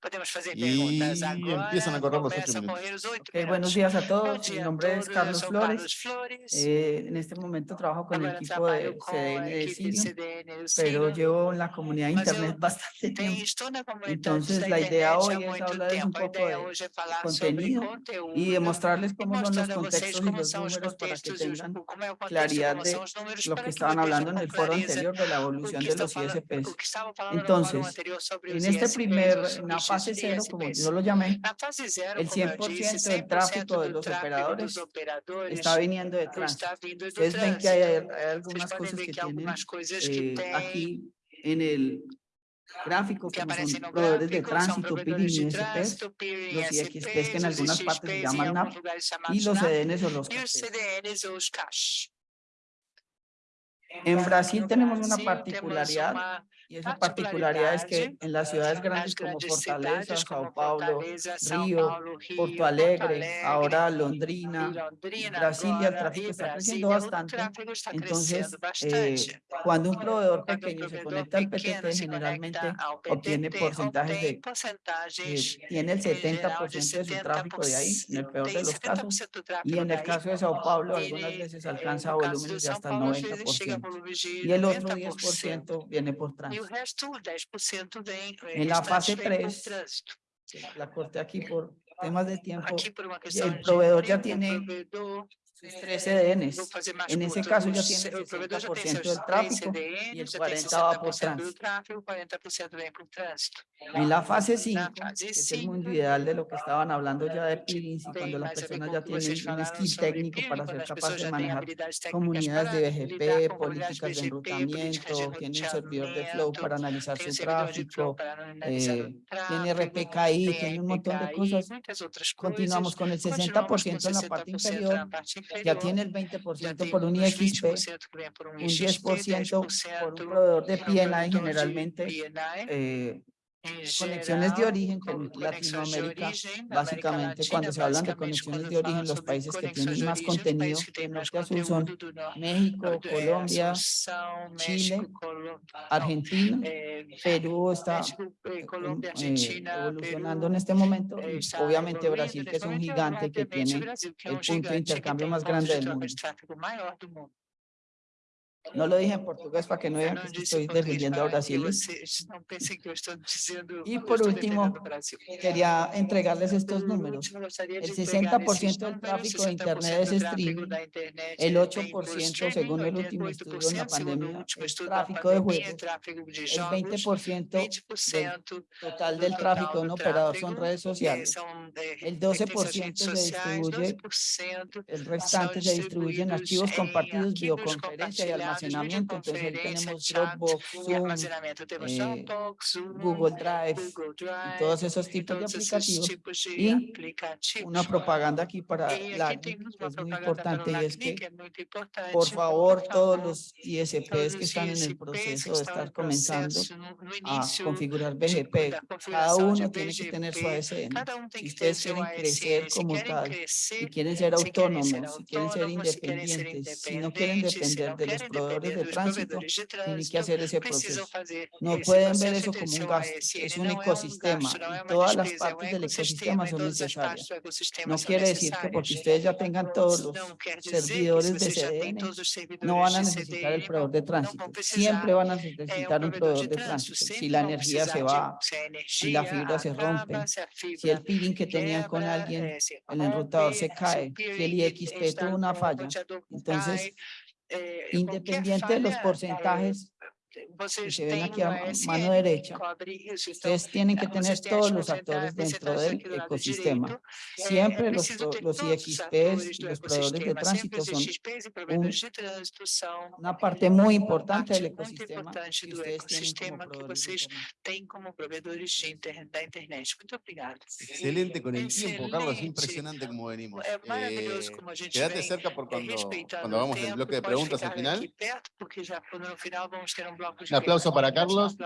Podemos fazer Y perguntas agora. empiezan a correr los ocho Começam a minutos. correr os oito Ok, buenos días a todos. Mi nombre es Carlos Flores. Flores. Eh, en este momento trabajo con el equipo de CDN de do pero llevo en la comunidad de Mas eu internet bastante tiempo. estou na comunidade Entonces, la idea internet hoy es hablarles un poco ideia de hoje é falar contenido y demostrarles e cómo son los contextos y como los são os números para que contextos e os, tengan claridad de lo que estaban hablando en el foro anterior de la evolución de los ISPs. Entonces, En este primer, en la fase cero, como ISPs. yo lo llamé, el como eu disse, 100% del 100% tráfico de los operadores está viniendo de tránsito. Ustedes ven que hay, hay algunas cosas que tienen eh, aquí en el gráfico, que son proveedores de tránsito, provedores y ISPs, los e IXPs que en algunas partes se llaman NAP, y los CDNs o los e os CACs. CDNs ou os CACs. En Brasil tenemos una particularidad y esa particularidad es que en las ciudades grandes como Fortaleza, Sao Paulo, Río, Paulo, Rio, Porto Alegre, ahora Londrina, Brasilia, el tráfico está creciendo bastante. Entonces, eh, cuando un proveedor pequeño se conecta al PTT, generalmente obtiene porcentajes de, eh, tiene el em geral 70% de de su tráfico de ahí, en el peor de los casos. 70% do tráfego Y en el caso de Sao Paulo, algunas veces eh, alcanza volúmenes de hasta el Paulo, às vezes chega a 90%. volumes de Y el otro 90%. 10% viene por E o resto, o 10%, vem, En la fase vem por 3, trânsito. La corté aquí por temas de tiempo. Aqui por uma questão el de proveedor ya tempo, tiene o provedor sus tres vou CDNs. fazer mais En ese caso ya os- tiene o provedor já tem 60% seus del tráfico y el já tem 40 va por 60% do tránsito. tráfego, 40% vem por trânsito. En la fase 5, fase que es el mundo ideal de lo que estaban hablando ya de peerings y cuando las personas ya tienen un skill técnico para ser pessoas de manejar comunidades de BGP, comunidades políticas de enrutamiento, tiene un servidor de flow para analizar su tráfico, eh, o tráfego, tiene RPKI, tiene un montón de cosas. Continuamos con el Continuamos com 60% en la parte 60% inferior, na parte inferior. Ya tiene el já 20% tem por un IXP, 20% que vem por un IXP, 10% por 10% un proveedor de PNI generalmente, eh, conexiones de origen, con- Latinoamérica, básicamente cuando se hablan de conexiones de origen, los países que tienen más os contenido de norte a sur son México, Colombia, Chile, Argentina, é, Perú está eh, eh, evolucionando en este momento eh, y obviamente Brasil, que es un gigante que tiene el punto de intercambio más grande de del mundo. de tráfego maior do mundo. No lo dije en portugués para que no digan que estoy defendiendo a Brasil. Y por último. Quería entregarles estos números. El de entregar esses 60% del tráfico de 60% Internet es streaming, el vem por 8% streaming, según el último estudio en la 88% segundo o pandemia es tráfico de juegos, de el jogos, 20% del 20% total del tráfico en do operador son redes sociales. El pertence às 12% redes se distribuye 12% El restante se distribuye en archivos compartidos, videoconferencia y compartilhados, almacenamiento. Entonces tenemos Dropbox, Zoom, eh, Google Drive y todos esos tipos de aplicativos. Y. Una propaganda aquí para temos que es muy importante y es que por favor todos los ISPs que están en el proceso de estar comenzando a configurar BGP, da cada uno tiene que tener su ASN. Si ustedes quieren crecer como tal, si quieren ser autónomos, si quieren ser independientes, si no quieren depender de los depender de tránsito, tienen que hacer ese proceso. No esse pueden ver eso como un gasto, ASN. es un ecosistema y todas las partes del ecosistema son necesarias. No quiere decir que porque ustedes ya tengan todos los servidores de CDN, no van a necesitar el proveedor de tránsito. Siempre van a um necesitar un proveedor de tránsito. Si la energía se va, si la fibra se rompe, si el peering que tenían con alguien, eh, el enrutador se cae, si el IXP tuvo una falla. Entonces, eh, independiente de los porcentajes eh, vocês se ven aquí a mano derecha, ustedes tienen que tener todos los actores dentro del ecosistema. Siempre é los, los IXPs y los proveedores de tránsito son são una parte muy importante del ecosistema que ustedes tienen como que proveedores de Internet. Muito obrigada. Excelente con el tiempo, Carlos. Impresionante como venimos. Eh, como a gente quédate cerca por cuando, cuando el tempo. bloque de preguntas al final. perto, porque já no final vamos ter um bloco de Un aplauso para aplauso Carlos.